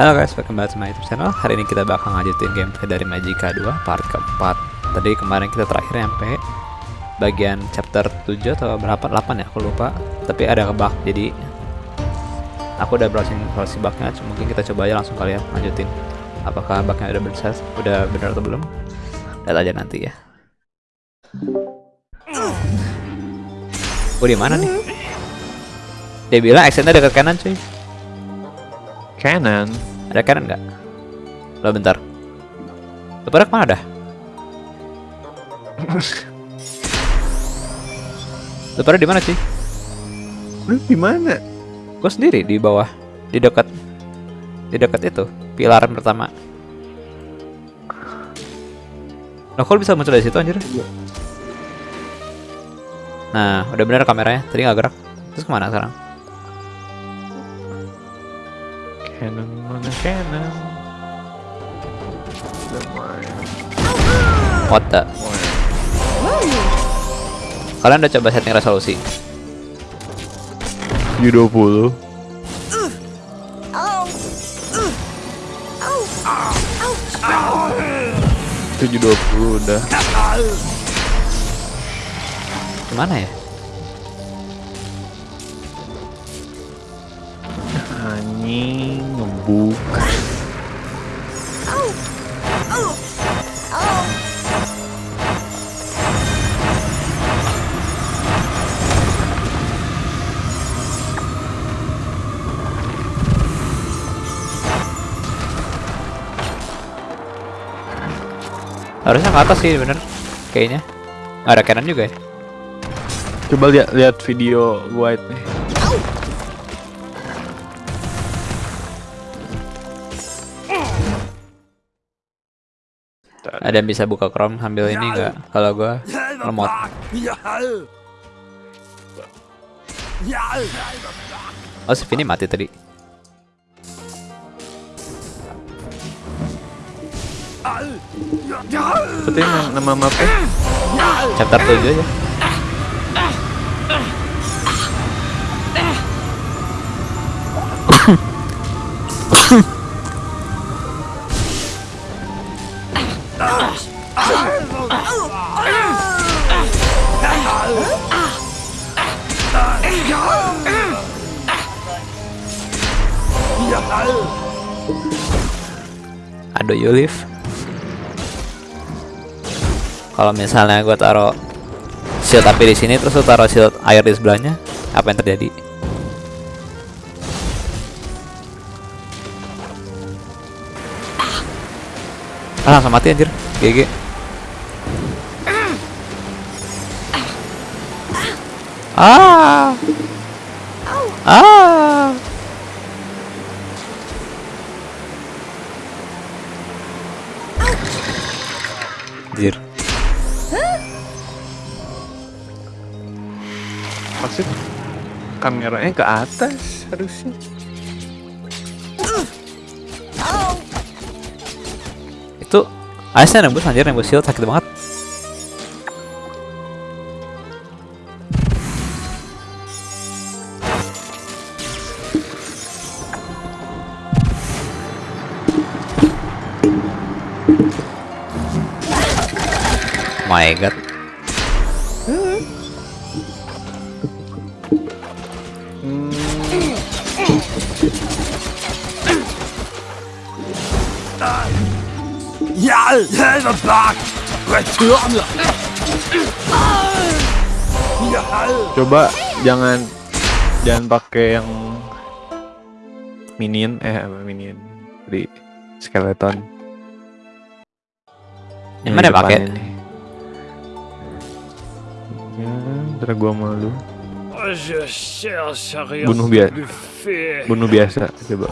Halo guys, welcome back to my YouTube channel. Hari ini kita bakal ngajutin gameplay dari Magica 2 part keempat. Tadi kemarin kita terakhir sampai bagian chapter 7 atau berapa 8 ya, aku lupa. Tapi ada kebug, jadi aku udah browsing solusi bugnya. Mungkin kita coba aja langsung kali ya lanjutin. Apakah bugnya udah benar udah benar atau belum? Lihat aja nanti ya. Oh di mana nih? Dia bilang actionnya dekat kanan cuy. Canon. Ada kanan nggak? Lo bentar. Lo pada ke mana dah? Lo pada di mana sih? Lu di mana? Gue sendiri di bawah, di dekat, di dekat itu pilar pertama. Lo kok lu bisa muncul dari situ anjir? Nah, udah bener kameranya. Tadi nggak gerak. Terus ke mana sekarang? Mana Canon? Lumayan. What the? Kalian udah coba setting resolusi? 720. tujuh dua puluh udah Gimana ya? anjing ngebuk Harusnya ke atas sih bener Kayaknya. Ada kanan juga ya? Coba lihat lihat video white nih Ada yang bisa buka Chrome sambil ini nggak? Kalau gua remote. Oh si Vini mati tadi. Seperti nama mapnya. Chapter 7 aja Aduh you live Kalau misalnya gua taruh shield api di sini terus lu taruh shield air di sebelahnya apa yang terjadi? Ah langsung mati anjir. GG ah. Ah. Anjir maksud kameranya ke atas harusnya. Itu Aisyah nembus anjir nembus shield sakit banget Bak! Returner! coba jangan jangan pakai yang minion eh apa minion di skeleton Yang mana pakai? ya ntar gua malu Bunuh biasa bunuh biasa coba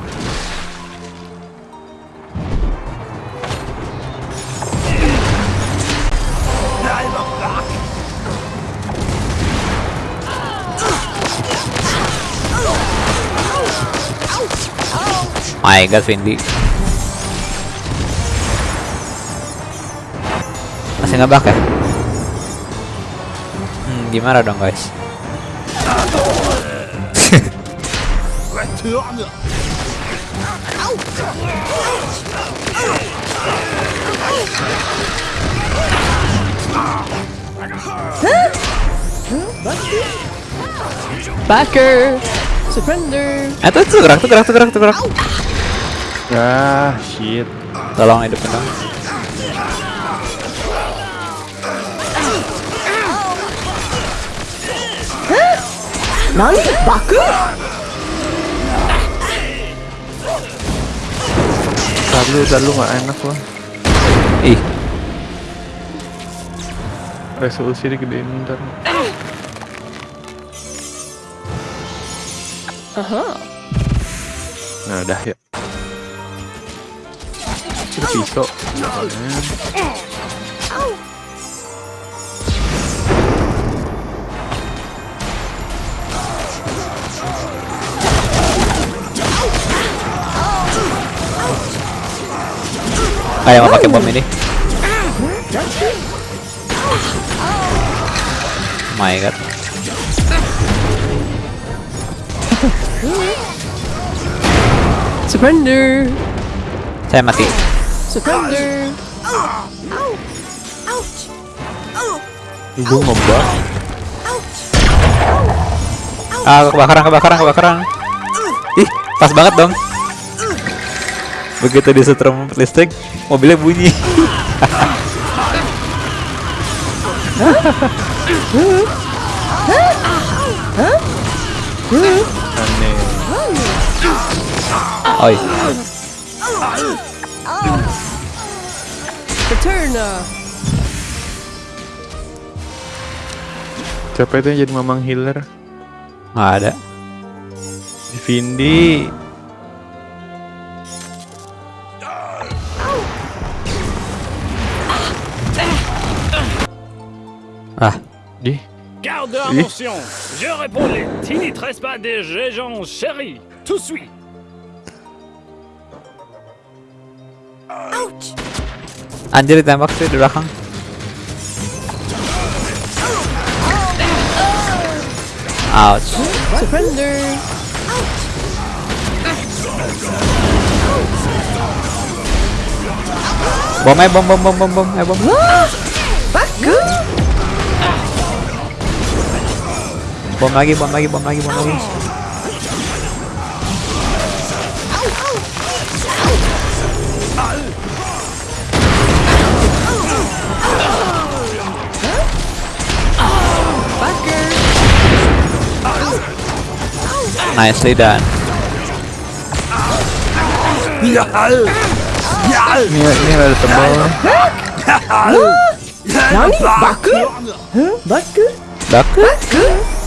god Vindi Masih ngebak ya? Hmm, gimana dong guys? Returner! Backer! Surrender! Eh tuh tuh gerak tuh gerak tuh gerak tuh gerak. Ah, shit. Tolong hidupin dong. Nani? Baku? Lu, ntar lu gak enak loh. Ih, Resolusi digedein ntar. Aha. Nah, udah ya. Itu pisau. Kayak mau pakai bom ini. My god. Surrender! Saya mati. Surrender! Ibu ngebak. Ah, kebakaran, kebakaran, kebakaran. Ih, pas banget dong. Begitu disetrum listrik, mobilnya bunyi. Aneh. Oi! Siapa itu yang jadi mamang healer? nggak ada. Vindi. Ah, Di. Garde de Oui. attention. Je. Tu n'y tresses pas des gens chéris. Tout suit. anjir ditembak sih di belakang. Ouch. Surrender! Bom eh bom bom bom bom bom eh bom. Baku! Bom lagi bom lagi bom lagi bom lagi. Nicely done. Ini, ini ada tebal. Nani? Baku? Huh? Baku?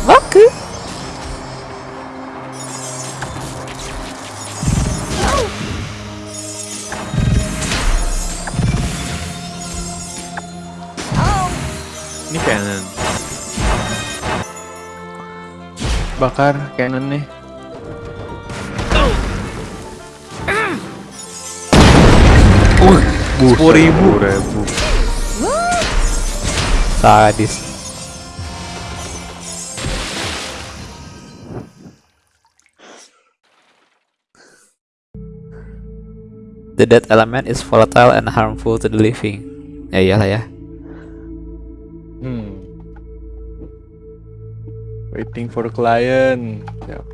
Baku. Ini cannon. Bakar cannon nih. Uh, sepuluh ribu. Sadis. The dead element is volatile and harmful to the living. Ya iyalah ya. Hmm. Waiting for client. Siap.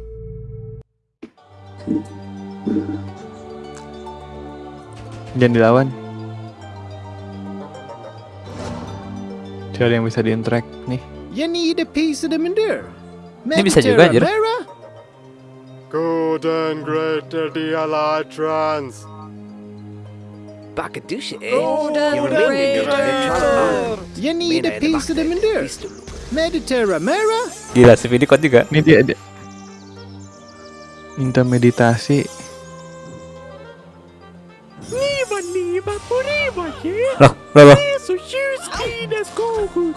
Jangan dilawan. Cari yang bisa di-interact nih. You need a piece of the manure. Ini bisa juga, anjir. Good and great the Allied trans. Bakadusha, eh? Golden You need a piece of the manure. Mediterra Mera? Gila si Vidi kuat juga. Ini dia, dia. Minta meditasi. Loh, loh, loh.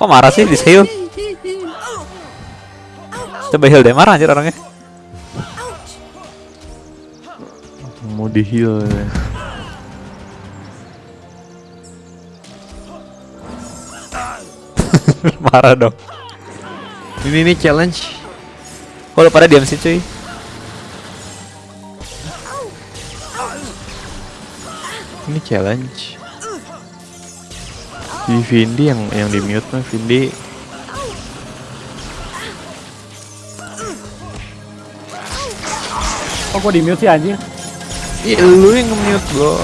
Kok marah sih di heal? Coba heal deh marah anjir orangnya. Mau di heal. ya. Marah dong. Ini nih challenge. Kok lu pada diam sih cuy? Ini challenge. Di Vindi yang yang di mute mah Vindi Kok gua di mute sih anjing? Iya lu yang nge-mute bro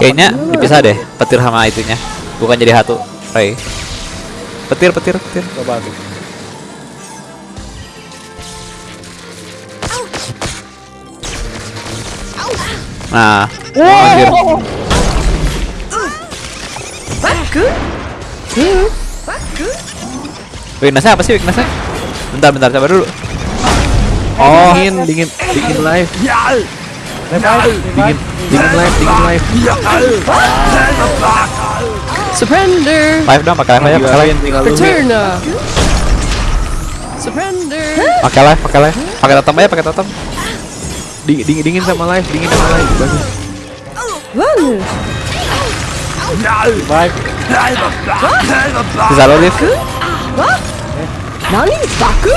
Kayaknya dipisah deh petir sama itunya. Bukan jadi satu. Ray. Petir, petir, petir. Coba tuh. Nah. Anjir. Baku. Baku. Weaknessnya apa sih weaknessnya? Bentar, bentar, coba dulu. Oh dingin dingin dingin live dingin dingin live dingin live Surrender. Live dong, pakai live aja, pakai live. tinggal lu Return. Surrender. Pakai live, pakai live. Pakai totem aja, pakai totem. dingin dingin dingin sama live dingin sama live bagus Bagus. revive. Bisa lo live. Nani? Baku?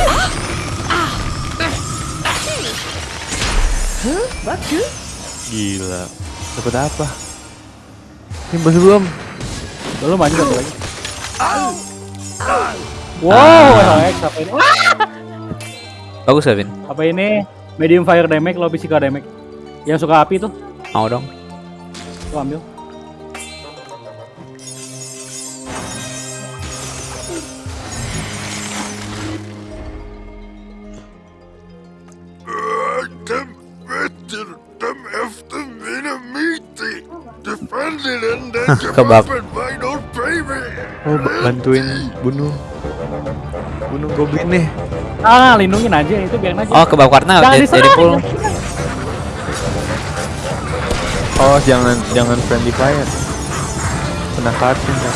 Baku? gila dapat apa Timbas belum Belum anjing satu lagi. Wow, RX apa ini? Bagus Kevin. Apa ini? Medium fire damage, low physical damage. Yang suka api tuh, Mau dong. tuh ambil. Dem oh ba- bantuin bunuh bunuh goblin nih Ah, lindungin aja itu biarin aja. Oh, kebab warna Jangan jadi, jadi full. oh jangan jangan friendly fire kena kartun ya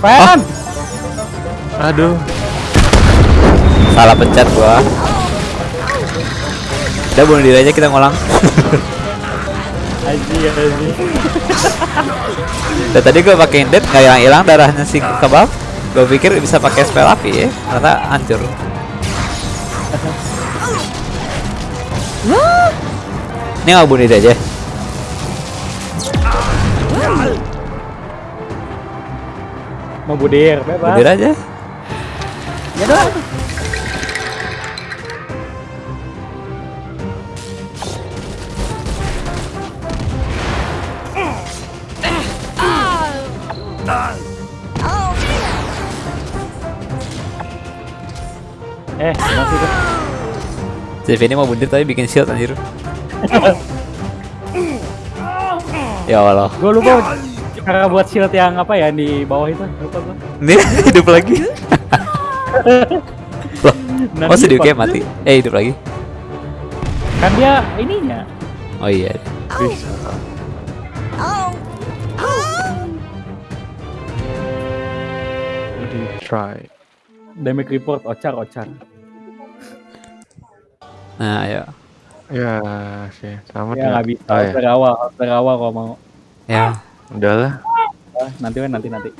Fan! aduh Salah pencet gua. Udah bunuh diri aja kita ngulang. Anjing, anjing. Dan tadi gua pakai indet nggak hilang-hilang darahnya si kebab. Gua pikir bisa pakai spell api ya, ternyata hancur. Ini nggak bunuh diri aja. Mau budir, Bunuh bebas. diri aja. Ya dah. CV ini mau bunuh diri tapi bikin shield anjir. ya Allah. Gue lupa cara buat shield yang apa ya di bawah itu. Lupa gua. Ini hidup lagi. Loh, oh sedih pas- kayak mati. Eh hidup lagi. Kan dia ininya. Oh iya. bisa di try Damage report ocar ocar. Nah, ayo. ya sih sama Ya nggak bisa. oh, ya. dari awal, harus dari awal kalau mau. Ya. udahlah Ah, nanti kan nanti nanti.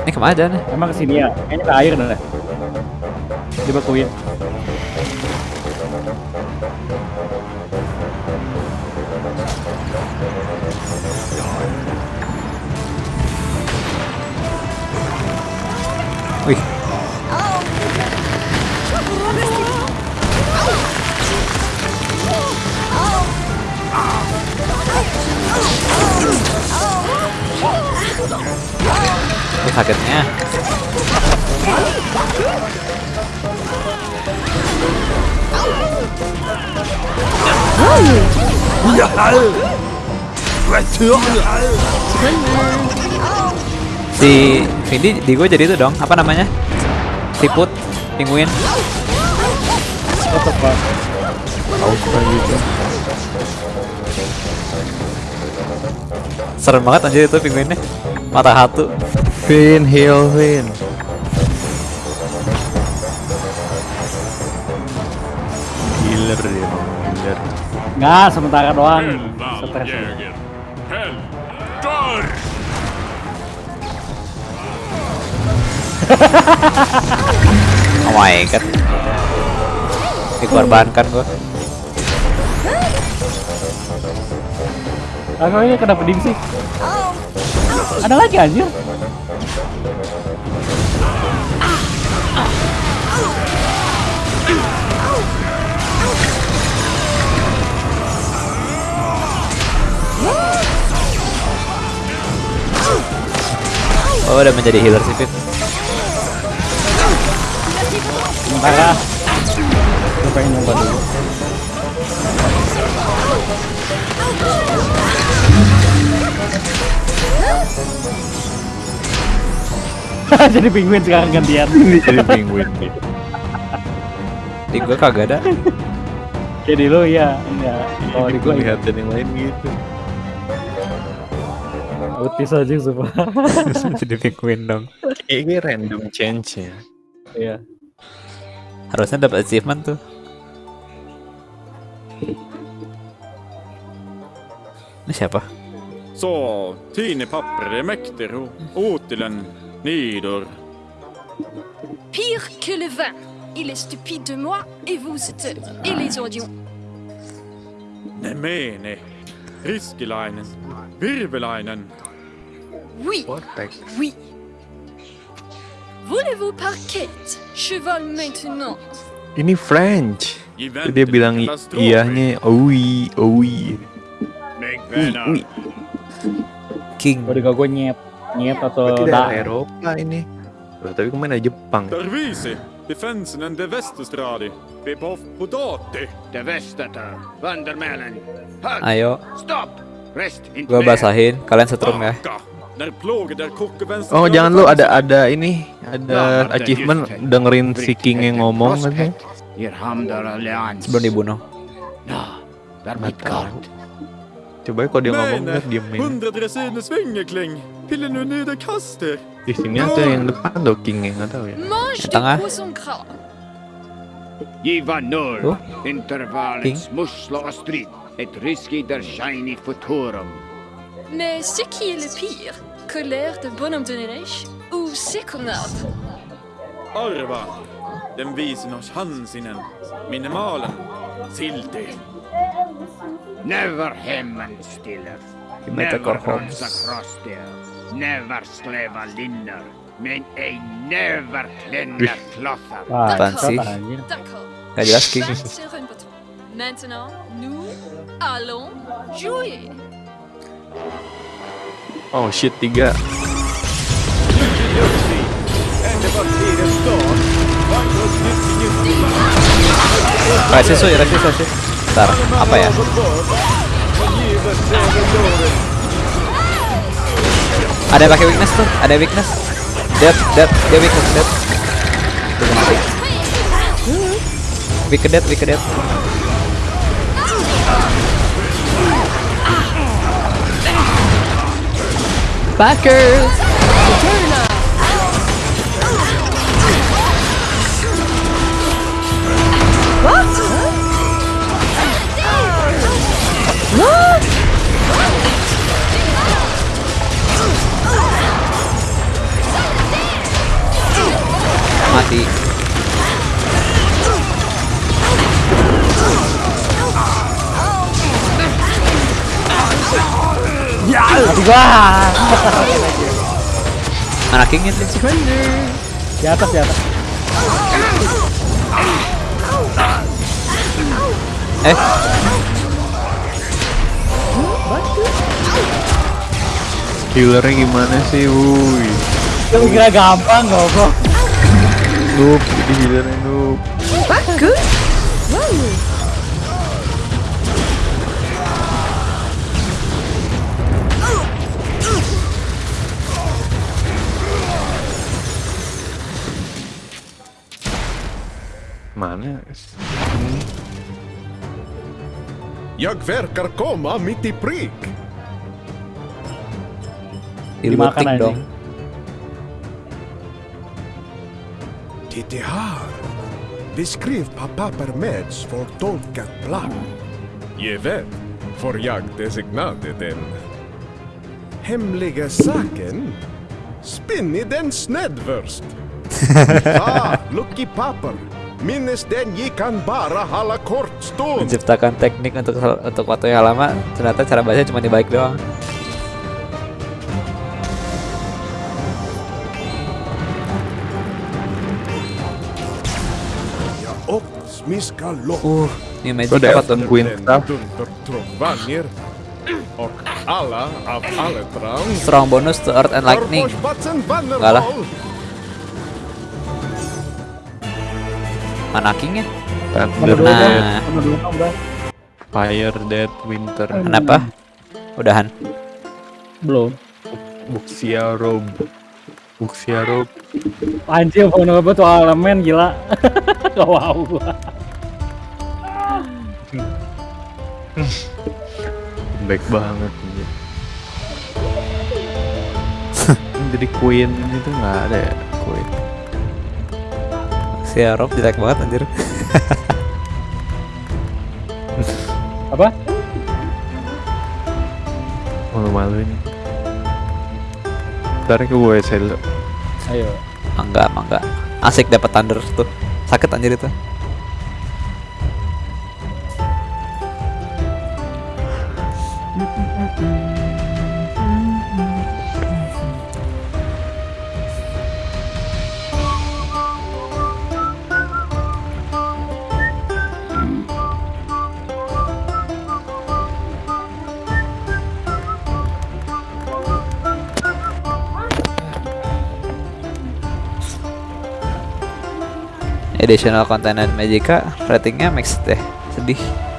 Ini ke mana aja nih? Emang ke sini ya? Kayaknya ke air dah. Dibekuin. Wih. Wih, sakitnya. Si Vindi di gue jadi itu dong, apa namanya? Siput, gitu Serem banget anjir itu penguinnya. Mata hatu. Vin heal Vin healer dia mau healer Nggak, sementara doang. Stres. Oh my god. Dikorbankan gua. Kok ini kena peding sih? Ada lagi anjir. Oh, udah menjadi healer sih, Fit. Bentar lah. Gue pengen nyoba dulu. Jadi penguin sekarang gantian. Jadi penguin nih. Di gua kagak ada. Jadi lu ya, enggak. Kalau di gua lihat dan yang lain gitu. Utis aja semua. Jadi penguin dong. Kayaknya random change ya. Iya. Harusnya dapat achievement tuh. Ini siapa? Så, Tine papper är mäktig och Åtilen Nidor. Pire que le vin. Il est stupide de moi et vous êtes... et les audions. Nemene. Riskilainen. Virvelainen. Oui, oui. Voulez-vous parquet Cheval maintenant. Ini French. Itu dia bilang iyahnya oui, oui. Ui, King. Kalau di gua nyet, nyet atau Berarti da. daerah Eropa ini. Loh, tapi ke mana Jepang? Dervisi. Defensen de Västerstradi. Bebov Podati. The Vestator, Vandermelen. Ayo, Stop! Rest in gua basahin. Kalian setrum ya. Oh, jangan lu ada ada ini, ada achievement dengerin si King yang ngomong kan. Sebelum dibunuh. Damit God. coba kok dia ngomong terus diemin. Di sini ada yang depan dockingnya nggak tahu ya. Yang tengah. Ivanol, oh? intervalets musla og et risky der shiny futurum. Men c'est qui le pire? Colère de bonhomme de neige ou c'est Arva, den viser oss handsinen, minimalen, sildig. Never Heyman stealers. He Never Ronsa Never slave Linder. Men ej never Klenda Clother. Ah, fancy. Kajaski. Maintenant, nous allons jouer. Oh shit, tiga. Ah, es eso, era que. Bentar, apa ya? Ada pakai weakness tuh, ada weakness. Dead, dead, dia weakness, dead. Weak dead, weak dead. Backers! Mati. Mati gua. Anak kingin sih. Di atas, di atas. Eh, Healernya gimana sih, wuih. Kira gampang goblok. Noob, jadi healernya noob. Bagus! Wow! Mana? Jag verkar komma mitt i prick. di Dimakan anjing. dong. Titta här. Beskriv pappa Permeds för tolkat plan. Jag vet, för jag designade den. Hemliga saken? Spinn i den snedvörst. Ah, Lucky Papper. Minnes den han bara hålla kortstånd. menciptakan teknik untuk untuk waktu yang lama ternyata cara bacanya cuma dibalik doang Dundertrumbanjer. Och alla av Alletrang. strong bonus to earth and lightning Enggak lah. Mana kingnya Thunder, Nah. Fire, Death, Winter, kenapa udahan Belum. Buxia Robe. Buxia Robe. Anjir, phone gue tuh elemen gila. Gak wow gua. Baik banget. anjir. Jadi Queen itu nggak ada ya Queen. si Rob jelek banget anjir Apa? Malu-maluin. Ntar ke WC dulu. Ayo. mangga mangga asik dapat thunder tuh sakit anjir itu additional content dan Magica ratingnya mixed deh. Sedih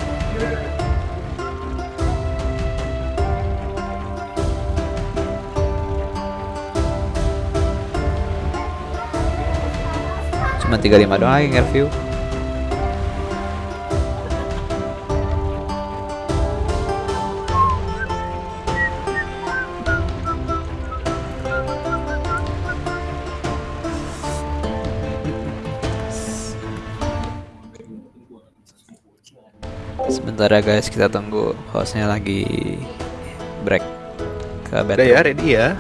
cuma 35 doang nge-review sebentar ya guys kita tunggu hostnya lagi break ke Udah battle ya, ready ya.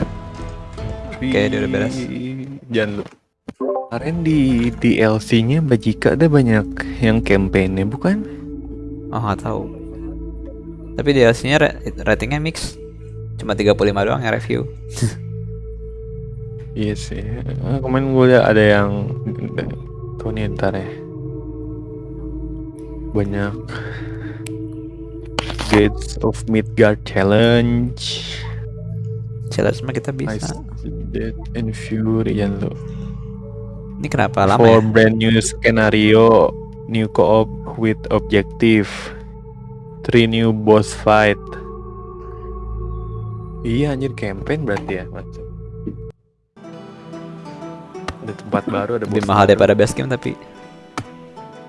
Oke, dia udah beres. Jangan lupa. Kemarin di DLC-nya Bajika ada banyak yang campaign-nya bukan? oh nggak tahu tapi DLC nya ra- ratingnya mix cuma 35 doang yang review Iya sih. Eh, Kemarin gue liat ada yang tuh nih ntar ya. Banyak Gates of Midgard Challenge. challenge mah kita bisa Death and Fury jangan lu. Ini kenapa lama For ya brand new scenario, new co-op with objective, three new boss fight. Iya anjir campaign berarti ya macam. Ada tempat baru ada lebih mahal daripada base game tapi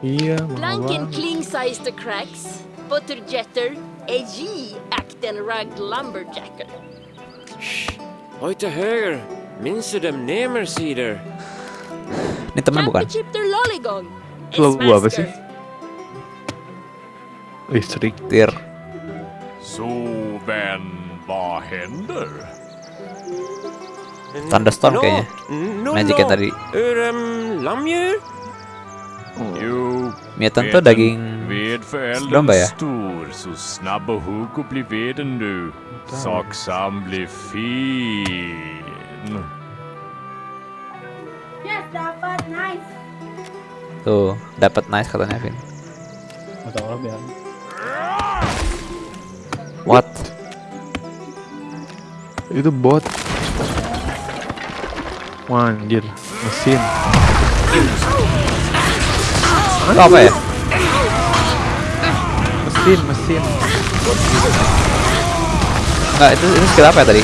Iya mahal Blanken. Kling size the cracks. Butterjetter. Ej akten ragged lumberjacker. Oj till höger. Minns du dem Nemersider? Ini teman bukan. Lo gua apa sih? Listrik. tir Så vän, vad händer? Thunderstorm kayaknya magic ya tadi um, lammdjur? Jo, mutant tuh daging Domba ya? stor så snabb och hugg och bli veden du. Saksam blir fin. Tuh dapat nice katanya Vin Gak tau lah biar. what Itu bot. Wah anjir, mesin. itu apa ya Mesin, mesin. Enggak, itu, itu skill apa ya tadi?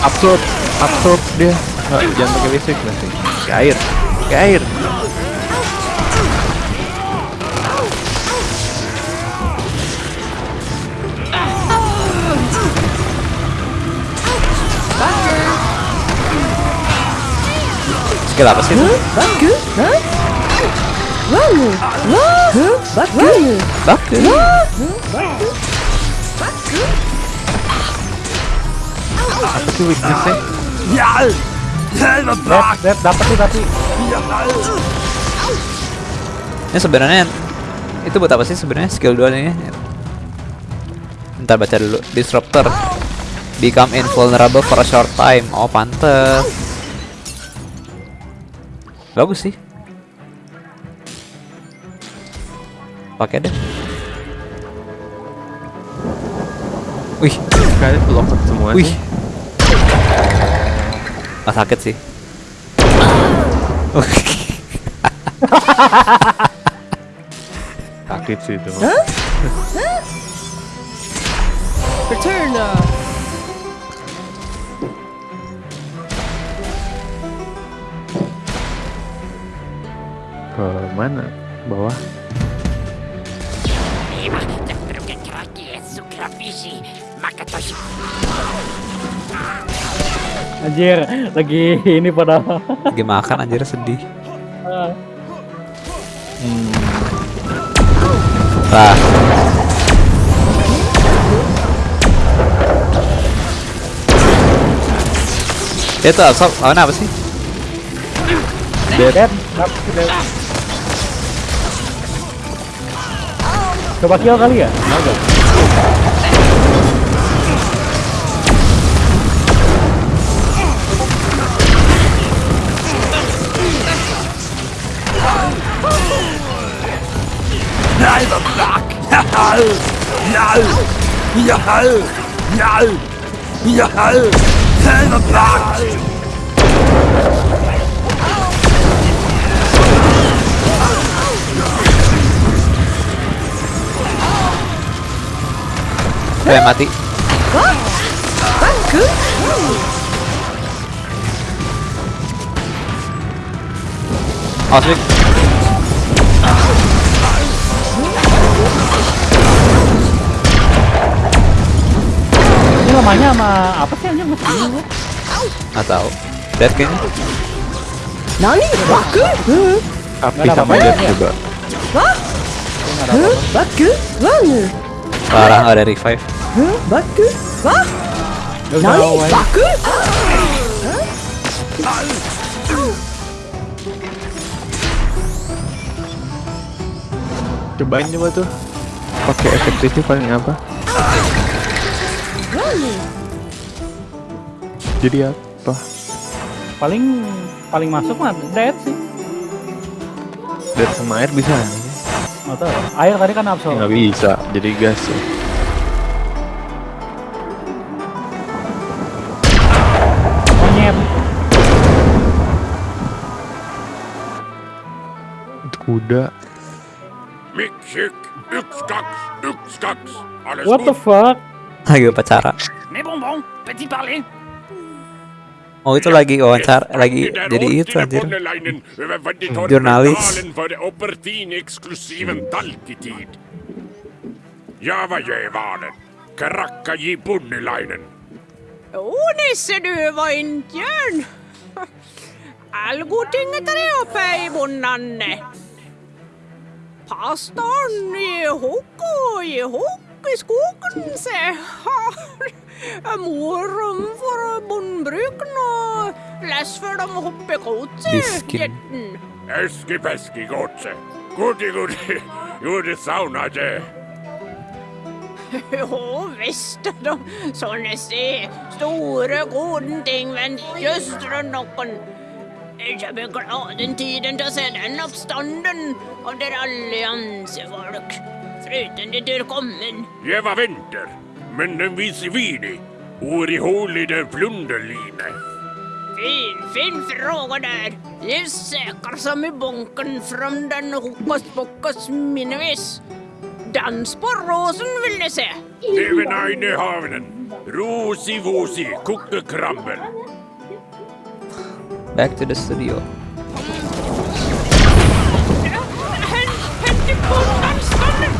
Absorb, absorb dia. Nggak, jangan pakai listrik nanti. Air, ke air. Skill apa sih? itu? Baku. Apa sih weaknessnya? Dead, dead, dapet tuh tapi. Ini sebenarnya itu buat apa sih sebenarnya skill 2 ini? Ntar baca dulu. Disruptor. Become invulnerable for a short time. Oh, pantes. Bagus sih. Pakai deh. Wih, Kalian locked semua wih. Ah, sakit sih. Sakit sih itu. Return. uh, Ke mana? Bawah. Anjir, lagi ini pada Lagi makan anjir sedih. Lah. Itu asap lawan apa sih? dead. Dead. Coba kill kali ya? Enggak. Saya mati. Awas Vic. Ini lamanya sama apa sih anjir masih bingung gua. Nggak tahu. Dead kayaknya. Nani? Baku? Api sama dead juga. Baku? Wanu? Parah nggak ada revive. Baku? Nani? Baku? Cobain coba tuh. Pakai efektifnya paling apa? Jadi apa? Paling paling masuk mah dead sih. Dead sama air bisa? Nggak tahu. Air tadi kan absorb. Nggak bisa. Jadi gas ya. Monyet. Itu kuda. What the fuck? Lagi upacara. Mais bonbon, petit parler. Oh itu lagi wawancara, lagi jadi itu anjir. Oh, Nisse, du var. Allgotinget är uppe i bonnanne. Pastorn i hokko i i skogen, se. Morum for bondbruken og less for dem hoppe kotse. Disken. Jetten. Eski-peski godse. Gudi, gudi. Gjorde sauna det. Jo visst, de sånne se store gode ting, men søstre noen. Jeg glad den tiden til å se den oppstanden av dere alliansefolk frøkene der kommen? Jeg var venter, men den viser vidi. Ori i der plunderline. Fin, fin fråga der. Jeg søker som i bunken fram den hokus pokus minnevis. Dans på rosen vil jeg se. Det Even eine havnen. Rosi-vosi, kukkekrabbel. Back to the studio. Hent, hent, hent, hent, hent, hent, hent, hent,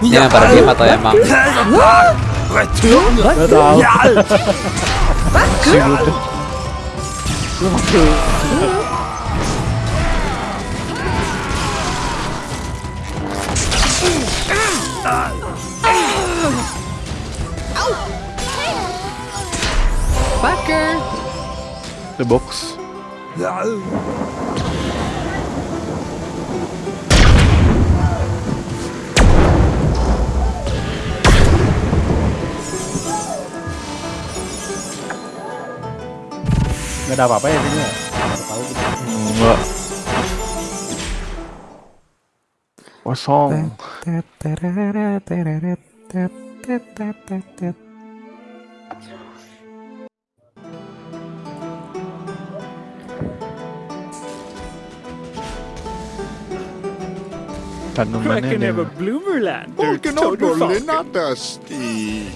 Ini yang pada diem atau emang? Gak masih Backer. The box. Gak ada apa-apa ya sini ya. Nggak Tahu gitu. Enggak. Kosong. Tanamannya ada. bloomerland. Polken och bullen dusty.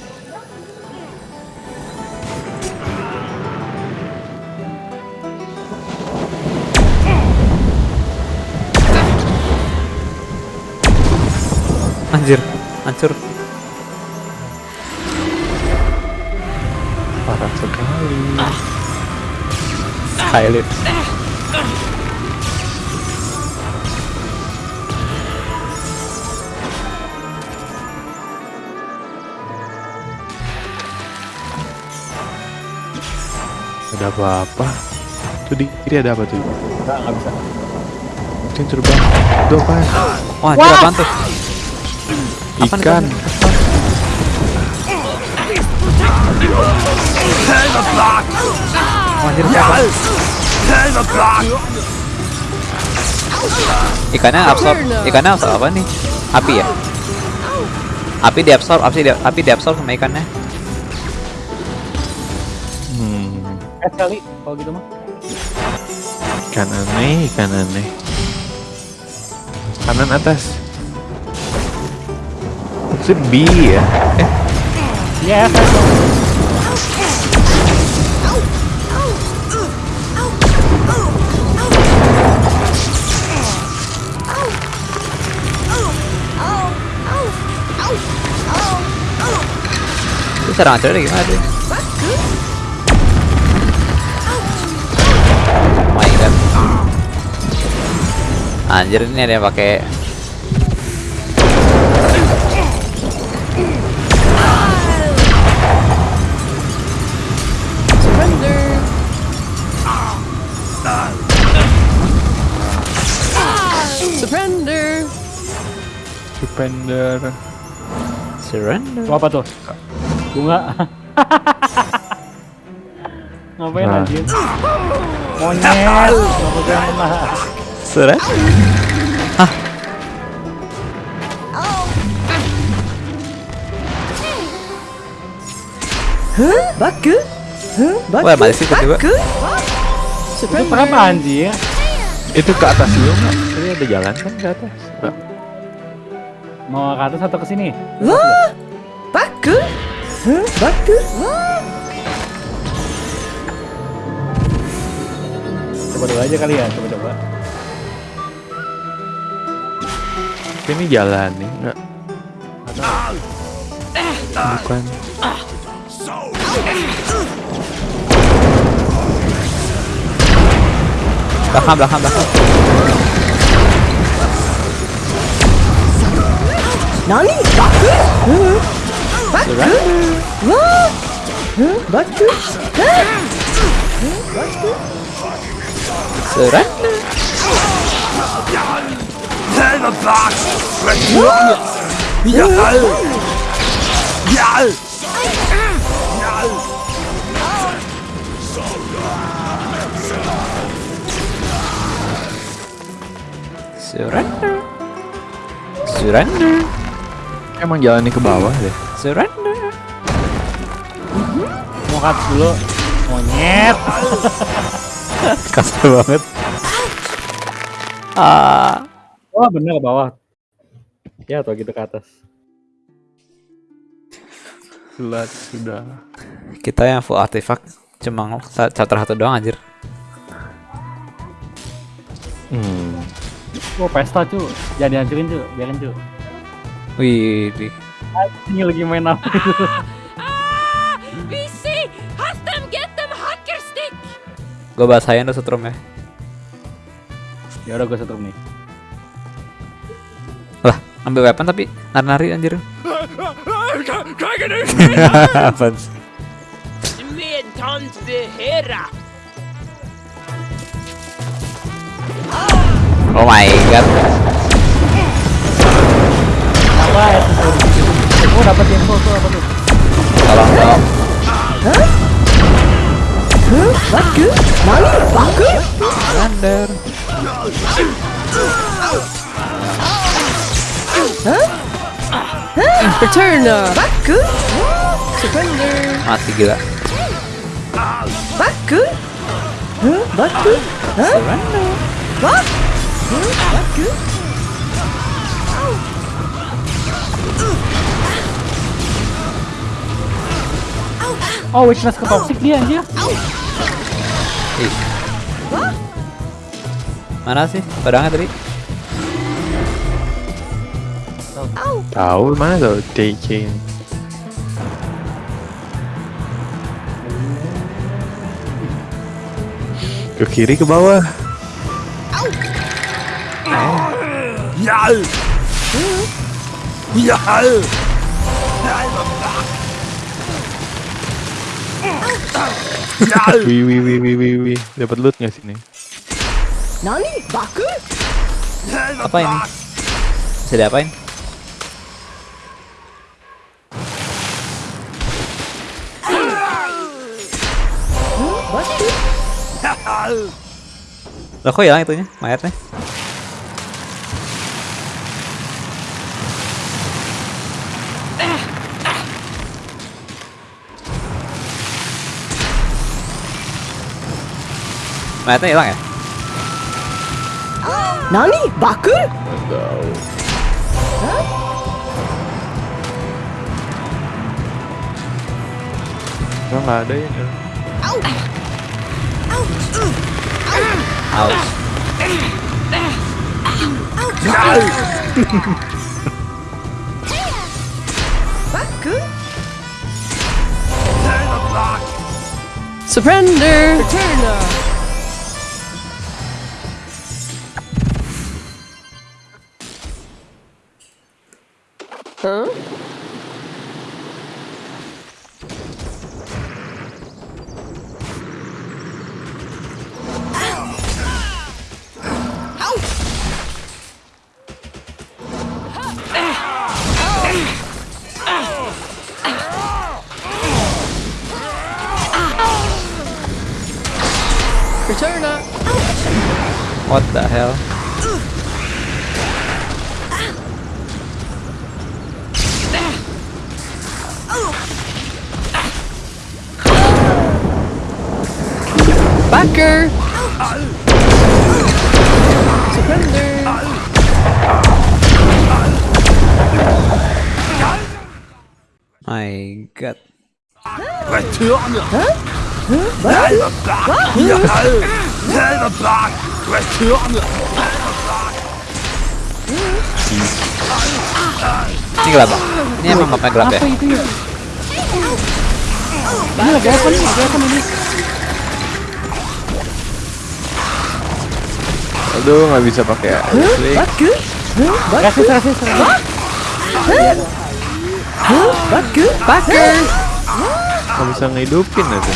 Anjir hancur Parah sekali. Skylit Ada apa-apa? Tuh di kiri ada apa tuh? Enggak, nggak bisa. Mungkin terbang. Itu apa? wah anjir apaan tuh Apaan Ikan. anjir ikannya absorb ikannya absorb apa nih api ya api diabsorb api di api diabsorb sama ikannya Hmm. Eh kali kalau gitu mah. Ikan aneh, ikan aneh. Kanan atas. Itu B ya? Eh, Iya, itu serangan cewek gimana tuh oh my god anjir ini ada yang pakai Supender. surrender Itu apa tuh? Bunga. Ngapain Nah. anjir? Monyet. Kenapa jangan lah? surrender Baku. Huh? Baku. Wah, masih. Baku. Itu Surrender. kenapa anjir? Itu ke atas dulu nggak? Tadi ada jalan kan ke atas? Mau ke atas atau ke sini? Wah. Baku. Huh? Baku. Wah. Coba dulu aja kali ya, coba-coba. Ini jalan nih, nggak? Bukan. belakang belakang belakang 何バック、うん、バックうわーバックバックスラック Selber Bart! Ja! Ja! Ja! Surrender! Surrender! Emang jalannya ke bawah deh. surrender Mau ke atas dulu. Monyet. kasar banget ah Oh bener ke bawah. Ya atau gitu ke atas. Telat sudah. kita yang full artifact cuma sa- chapter satu doang anjir Hmm. Oh pesta cu, jangan dihancurin cu, biarin cu. Wih. Ini lagi main apa? Ici Hast dem get dem hackerstick Gue bahasain setrum ya. ya udah gue setrum nih. Lah, ambil weapon tapi nari-nari anjir. Apaan sih? Oh my god. Ya? Oh dapat info tuh apa tuh? Tolong dong. Baku? Nani? Baku? Under. Return! Baku? Surrender! Mati gila. Baku? Huh? Baku? Huh? What? Huh? Baku? Oh weakness ke toxic dia anjir. Ih. Mana sih pedangnya tadi? Tahu mana tuh TK. Ke kiri ke bawah. Ja! Ja! Wih wih wih wih wih wih. Dapat loot nggak sini? Nani? Baku? Apa ini? Bisa diapain? Lah kok hilang itunya? Mayatnya? Mayatnya hilang ya? Nani? Baku? Enggak nggak ada ya. Aus. Baku? Surrender! Return! Backer! Surrender! My god. Return! Huh? Return! Ini gelap. Ini emang mapnya gelap ya? Ya? Ini lagi apa nih? Lagi apa ini? Aduh nggak bisa pakai? Huh? Baku? Rasis? Baku? Backer! Nggak bisa ngehidupin aja.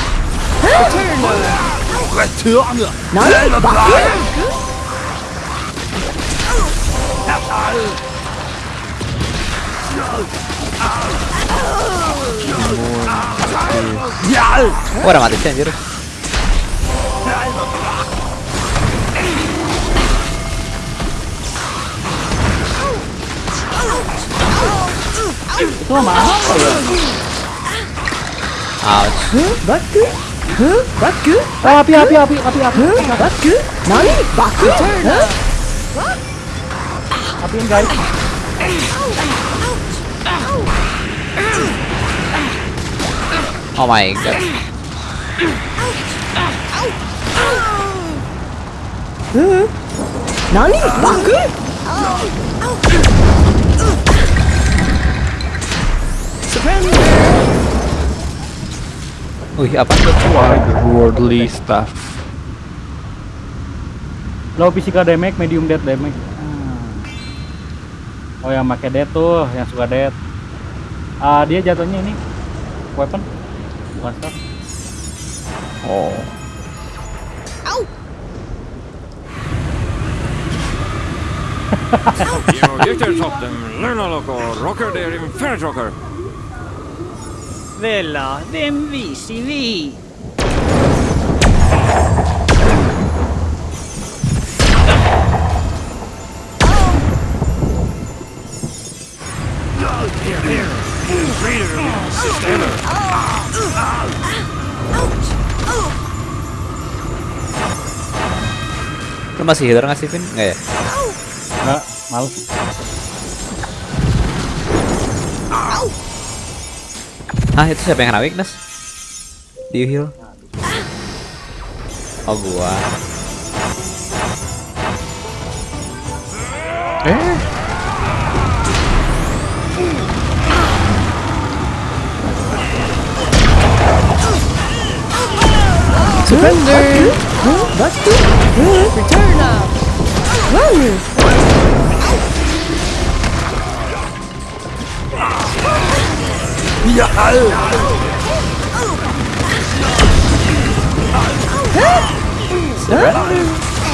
Oh udah mati sih anjir. Itu mah apa ya? Ouch. Huh? Baku? Huh? Baku? Oh api api api api api. Huh? Baku? Nani? Baku? Huh? Apiin guys. Oh my god. Huh? 何 Wih, apa tuh? Worldly stuff. Low physical damage, medium death damage. Ah. Oh yang pakai death tuh, yang suka death. Ah dia jatuhnya ini weapon, bukan staff. Oh. Luna Loco, Rocker der Inferno Rocker. Vela, vem viser vi? Lu masih healer nggak sih, Vin? Nggak ya? Enggak, males. Ah, itu siapa yang kena weakness? Di heal. Oh, gua. Eh? Surrender! Huh? Return up! Run!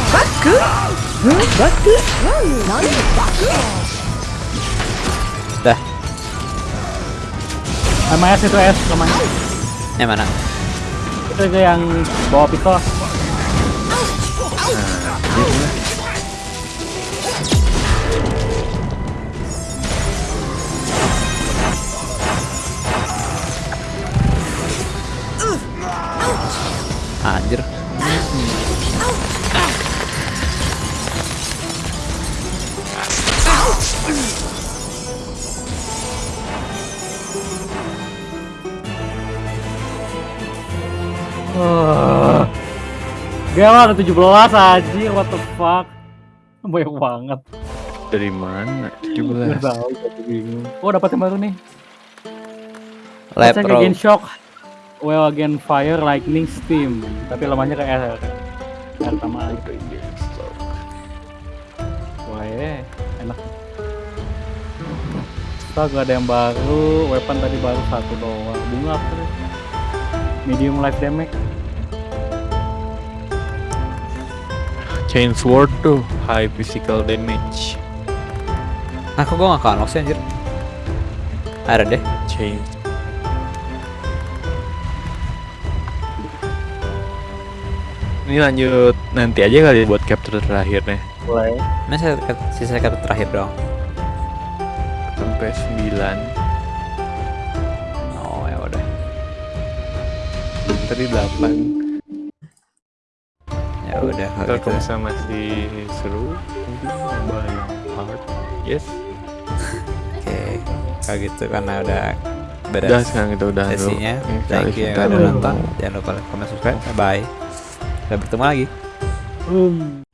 Baku? Baku? Baku? Dah, Sama S itu S namanya. yang mana? Itu yang bawa pistol. Gila ada 17 aja, what the fuck. Banyak banget. Dari mana? Nggak 17. tahu, jadi bingung. Oh, dapat yang baru nih. Roll. against shock. Well again fire lightning steam. Tapi lamanya ke air. Air sama air. Wah, ya, enak. Kita gak ada yang baru, weapon tadi baru satu doang. Bunga apa? Medium life damage. Chain sword tuh high physical damage. Aku gua nggak ke unlock sih anjir. Ada deh. Chain. Ini lanjut nanti aja kali buat chapter terakhir nih. Boleh. Ini saya sisa kata terakhir dong. Sampai 9. Oh ya udah. Tadi 8. Udah kalau gitu. misalnya masih seru, mungkin yang hard. Yes. Oke. Kalau gitu karena udah Udah beres sekarang kita udah dulu. sesinya. Thank you yang kita udah nonton. Jangan lupa like, comment, subscribe. Bye. Sampai bertemu lagi. Hmm.